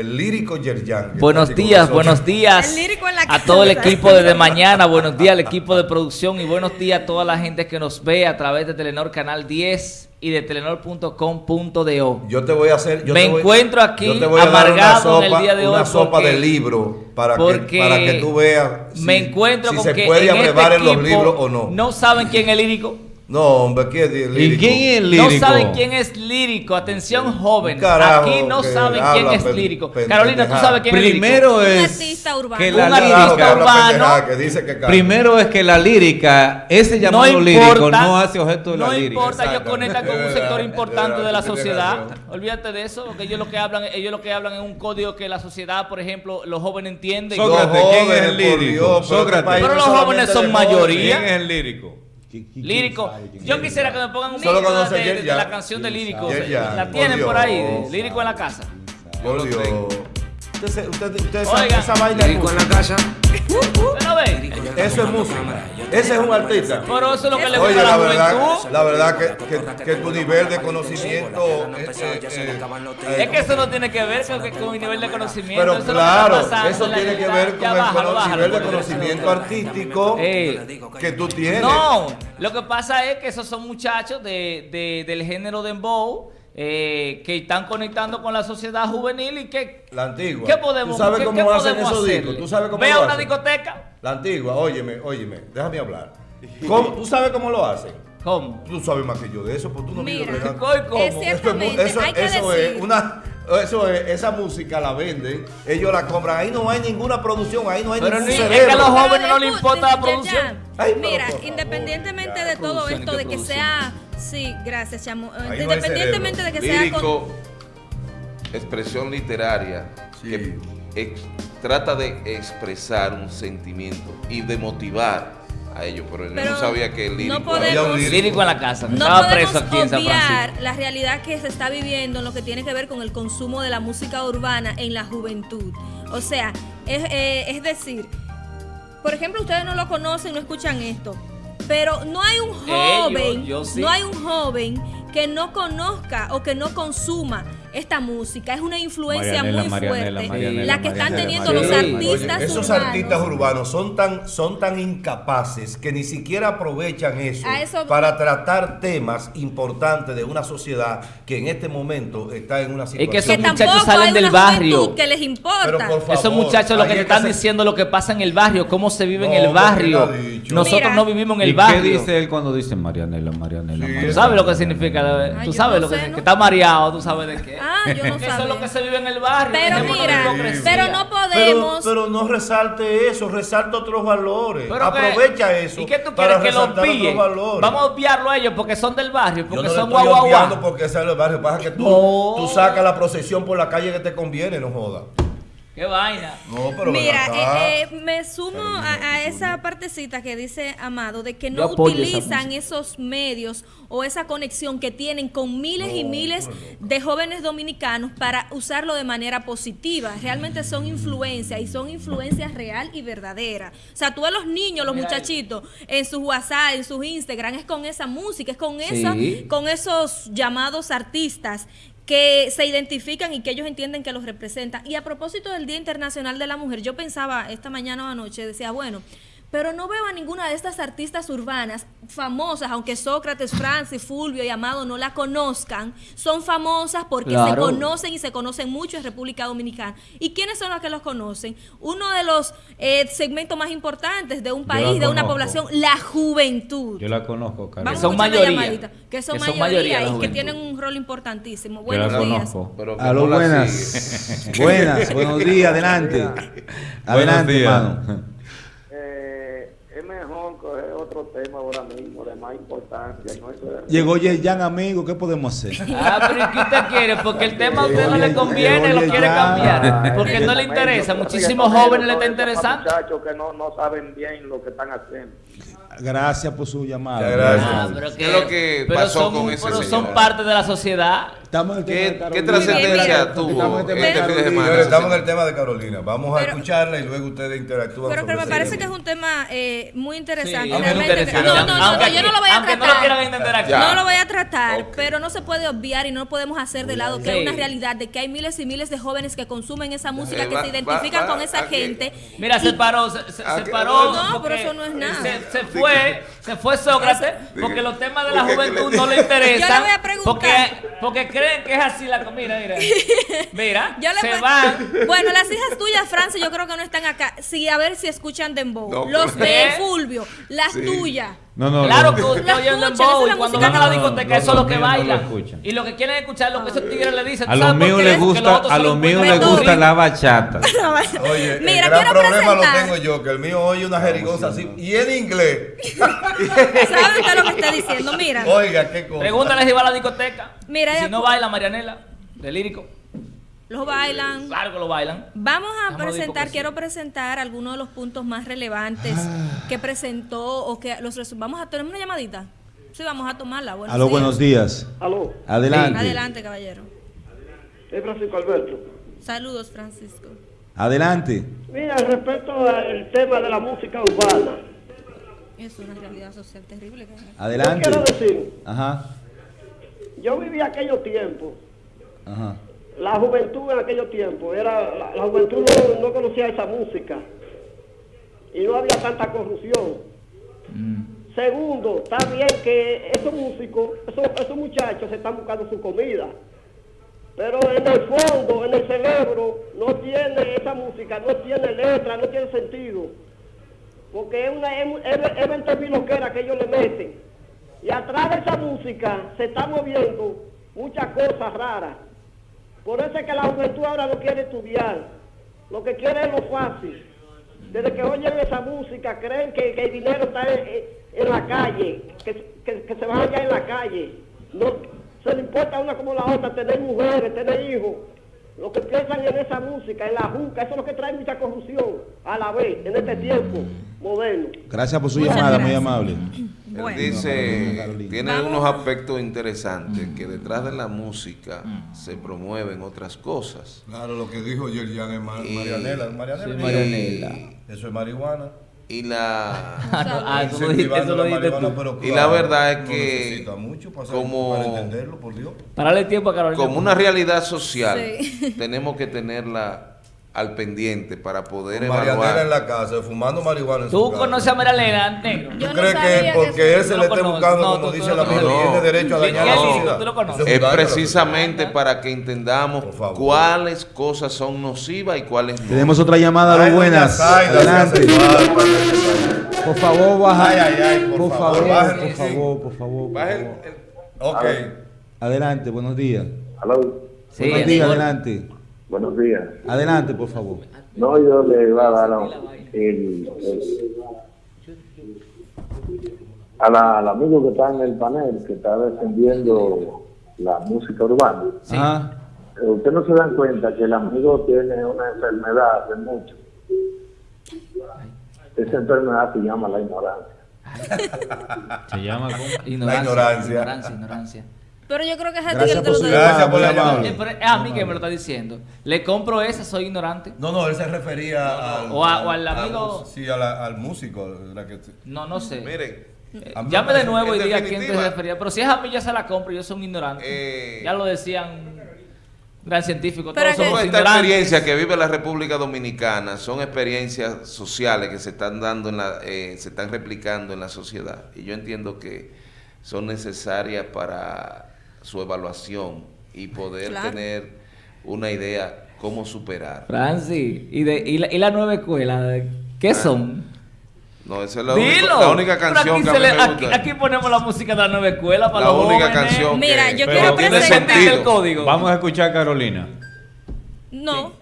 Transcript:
el lírico Yerjan. Buenos días, buenos días El lírico en la a todo el equipo desde mañana, buenos días al equipo de producción y buenos días a toda la gente que nos ve a través de Telenor Canal 10 y de telenor.com.do. Yo te voy a hacer. yo Me te voy- encuentro aquí yo te voy a dar una amargado en el sopa- día de hoy Una sopa porque- de libro para, que, para que tú veas me encuentro si con se que puede en este abrevar en los libros o no. No saben quién es lírico. No, hombre, ¿quién es el ¿Y lírico? quién es lírico? No saben quién es lírico. Atención, jóvenes. Carajo, Aquí no saben quién es lírico. Carolina, ¿tú sabes quién es lírico? Primero Un es artista urbano. que Un la artista lírica, habla urbano. que dice que canta. primero es que la lírica, ese llamado lírico no hace objeto de la no lírica. importa, ellos conectan con un Es sector verdad, importante de la sociedad. Olvídate de eso, porque ellos lo que hablan, ellos lo que hablan es un código que la sociedad, por ejemplo, los jóvenes entienden. Sócrates, ¿quién es el lírico? Sócrates. este país Pero no los jóvenes son mayoría. ¿Quién es el lírico? Lírico. Yo quisiera que me pongan un Solo de, de- de Yerjan. la canción de lírico. La tienen por ahí, de lírico en la casa. Por Dios. Usted, se- usted, usted esa, Oigan. esa vaina es Lírico en la casa. Eso es música. Ese es un artista. Pero eso es lo que le Oye, gusta a la la verdad, juventud. la verdad que, que, que tu nivel de conocimiento eh, eh, eh, Es que eso no tiene que ver con, con mi nivel de conocimiento. Pero eso es lo que claro, está pasando eso tiene que ver con el bájalo, cono- bájalo, nivel de conocimiento artístico Eh, que tú tienes. No, lo que pasa es que esos son muchachos de, de- del género dembow eh, que están conectando con la sociedad juvenil y que La antigua. ¿qué podemos ¿Tú sabes cómo qué hacen esos discos? ¿Tú sabes cómo Ve a una hacen? discoteca. La antigua, óyeme, óyeme, déjame hablar. ¿Cómo- ¿Tú sabes cómo lo hacen? ¿Cómo? Tú sabes más que yo de eso, pues tú no Mira, bregando. ¿Cómo? Es Eso eso, hay que eso decir. es una eso es, esa música la venden, ellos la compran, ahí no hay ninguna producción, ahí no hay Pero ningún ni- es cerebro. que a los jóvenes no les importa la ya, ya. producción. Ay, Mira, favor, independientemente ya. de todo esto, ¿qué de que producción? sea, sí, gracias, chamo, Ahí no hay independientemente de que sea lírico, con, expresión literaria, Sí. que ex- trata de expresar un sentimiento y de motivar a ellos, pero, yo Pero no sabía que el lírico no podemos- Había un lírico. Lírico en la casa. no Estaba podemos preso aquí en San Francisco. la realidad que se está viviendo en lo que tiene que ver con el consumo de la música urbana en la juventud. O sea, es, eh, es decir, por ejemplo, ustedes no lo conocen, no escuchan esto, pero no hay un Eh, yo- joven, yo sí. no hay un joven que no conozca o que no consuma esta música. Es una influencia Marianela, muy Marianela, fuerte Marianela, la que están Marianela, teniendo Marianela. los artistas Oye, esos urbanos. artistas urbanos son tan, son tan incapaces que ni siquiera aprovechan eso, para tratar temas importantes de una sociedad que en este momento está en una Es situación. que esos que muchachos salen del barrio. que les importa. Pero por favor, Esos muchachos lo que te es están se- diciendo lo que pasa en el barrio, cómo se vive en el barrio. Nosotros Mira. no vivimos en el ¿Y barrio. qué dice él cuando dice Marianela, Marianela, Sí. Marianela? Tú sabes lo que significa, Ay, tú sabes no lo que, sé, que ¿no? está mareado, tú sabes de qué. Ah, yo no Eso es sabía. lo que se vive en el barrio. Pero mira, pero no podemos. pero no resalte eso, resalta otros valores. Pero que- Aprovecha eso. ¿Y qué tú quieres que lo resaltar otros pille? valores. Vamos a obviarlo a ellos porque son del barrio, Yo porque no son guau guau porque sea el barrio. Pasa que tú, No. tú sacas la procesión por la calle que te conviene, no jodas. Qué vaina. No, pero Mira, eh, eh, me sumo a, a esa partecita que dice Amado de que no utilizan esos medios o esa conexión que tienen con miles y miles de jóvenes dominicanos para usarlo de manera positiva. Realmente son influencias y son influencias real y verdadera. O sea, tú a los niños, los Mira ahí. muchachitos, en sus WhatsApp, en sus Instagram, es con esa música, es con, esa, con esos llamados artistas que se identifican y que ellos entienden que los representan. Y a propósito del Día Internacional de la Mujer, yo pensaba esta mañana o anoche, decía, bueno, pero no veo a ninguna de estas artistas urbanas famosas, aunque Sócrates, Francis, Fulvio y Amado no la conozcan, son famosas porque se conocen y se conocen mucho en República Dominicana. ¿Y quiénes son los que los conocen? Uno de los eh, segmentos más importantes de un país, de una población, la juventud. Yo la conozco, Carlos. Son a mayoría. llamadita, que son Que son mayoría, mayoría la y que tienen un rol importantísimo. Yo la Buenos días. conozco. Pero no la buenas. buenas, buenos días, adelante. Adelante, días. hermano. Eh, es otro tema ahora mismo de más importancia. ¿no? Eso es- Llegó Yerjan, amigo, ¿qué podemos hacer? Ah, pero ¿y qué usted quiere? Porque el tema a usted no le conviene, lo quiere cambiar. Porque no le interesa. Muchísimos jóvenes le está interesando. muchachos que no, no saben bien lo que están haciendo. Gracias por su llamada. Gracias. Ah, pero ¿Qué es lo que pero pasó son, con ese pero señor? son parte de la sociedad. Estamos en el tema de ¿Qué, trascendencia tuvo Estamos en el tema de este fin de Carolina. semana? Señores, estamos en el tema de Carolina. Vamos a Pero- escucharla y luego ustedes interactúan. Pero que sobre me parece que es un tema eh, muy interesante. Sí, realmente. interesante. no, no, no, Aunque- yo no lo voy a tratar. no lo quieran entender aquí. Ya. No lo voy a tratar, pero no se puede obviar y no podemos hacer de lado que hay Sí. una realidad de que hay miles y miles de jóvenes que consumen esa música, Eh, que va- se identifican va- va- con esa aquí. gente. Mira, Y- se paró, se, se- se que- paró. No, pero eso no es nada. Se, se fue, se fue Sócrates, porque los temas de la juventud que no le interesan. Yo le voy a preguntar. Porque, porque que es así la comida, mira. Mira, Yo le se van. Bueno, las hijas tuyas, Francia, yo creo que no están acá. Sí, a ver si escuchan Dembow. No, Los de ¿Eh? Fulvio, las Sí. tuyas. No, no, Claro que usted La oye el escuchan, dembow esa es y la cuando van a la discoteca No, eso es lo que míos no lo bailan. y lo que quieren escuchar es lo que esos tigres le dicen. A ¿Tú los míos les gusta, a los lo míos les en gusta la bachata. Oye, Mira, el gran problema lo tengo yo, que el mío oye una jerigonza así, y en inglés. ¿Saben qué es lo que está diciendo? Mira. Oiga, qué cosa. Pregúntale si va a la discoteca. Mira, si no baila Marianela, de lírico. Los bailan. Claro que lo bailan. Vamos a presentar, quiero presentar algunos de los puntos más relevantes que presentó o que los vamos a tener una llamadita. Sí, vamos a tomarla. Buenos Aló, días. buenos días. Aló, Adelante. Adelante, caballero. es Francisco Alberto. Saludos, Francisco. Adelante. Mira, respecto al tema de la música urbana, Es una realidad social terrible. que- yo Adelante. quiero decir, Ajá. yo viví aquellos tiempos, Ajá. La juventud en aquellos tiempos, era, la, la juventud no, no conocía esa música y no había tanta corrupción. Segundo, está bien que esos músicos, esos, esos muchachos se están buscando su comida, pero en el fondo, en el cerebro, no tiene esa música, no tiene letra, no tiene sentido, porque es una es, es, es 20 mil loqueras que ellos le meten. Y atrás de esa música se están moviendo muchas cosas raras. Por eso es que la juventud ahora no quiere estudiar. Lo que quiere es lo fácil. Desde que oyen esa música creen que, que el dinero está en, la calle, que, que- que se van allá en la calle. No se le importa a una como la otra tener mujeres, tener hijos. Lo que piensan en esa música, en la juca, eso es lo que trae mucha corrupción a la vez, en este tiempo moderno. Gracias por su Muchas llamada, muy gracias. Él dice, tiene Vamos unos a- aspectos interesantes, que detrás de la música se promueven otras cosas. Claro, lo que dijo Yerjan es ma- Y- Marianela. Marianela. Sí, Marianela. Eso es marihuana. Y la, Ah, no, ah, eso eso la marihuana, tú. pero Y la claro, verdad es que necesita mucho para, como- para entenderlo, por Dios. Tiempo a Carolina. como una realidad social, Sí. tenemos que tenerla al pendiente para poder Marianela en evaluar. la casa, fumando marihuana en su ¿Tú casa. conoces a Marianela, negro? Yo ¿Tú no crees sabía que que porque él se le lo esté buscando, No, como tú- dice tú la conoces. tiene derecho a dañar sí, la sí, sociedad? tú lo conoces. Eso Es precisamente para que entendamos cuáles cosas son nocivas y cuáles no. Tenemos otra llamada, Ay, buenas. Adelante. Por favor, baja. Ay, ay, ay, por por favor, favor, por sí. favor, por favor, por. Ok. Adelante, buenos días. Aló, Sí, buenos días, adelante. Buenos días. Adelante, por favor. No, yo le iba a dar a- el, el- a la- al amigo que está en el panel, que está defendiendo la música urbana. Ajá. Eh, Usted no se dan cuenta que el amigo tiene una enfermedad de mucho. Esa enfermedad se llama la ignorancia. Se llama. Ignorancia, ignorancia. ignorancia, ignorancia. Pero yo creo que es a ti Gracias que te por lo Gracias por la llamada. a mí que me lo está diciendo. Le compro esa, soy ignorante. No, no, él se refería al, O a- o al al- amigo- sí, a la- al músico. la que- No, no sé. Miren, Eh, Llame de nuevo y diga a quién te refería. Pero si es a mí, yo se la compro. Yo soy un ignorante. Eh, ya lo decían gran científico. Pero Todos que- somos esta ignorantes. experiencia que vive la República Dominicana son experiencias sociales que se están dando en la, eh, se están replicando en la sociedad y yo entiendo que son necesarias para su evaluación y poder Claro. tener una idea cómo superar. Francis, ¿y, de, y, la, y la nueva escuela? ¿Qué son? No, esa es la, Dilo. única, la única canción aquí que a se mí le- me gusta. aquí ponemos la música de la nueva escuela para La los única jóvenes. canción Mira, que, yo quiero tiene presentar- el código. Vamos a escuchar a Carolina. No.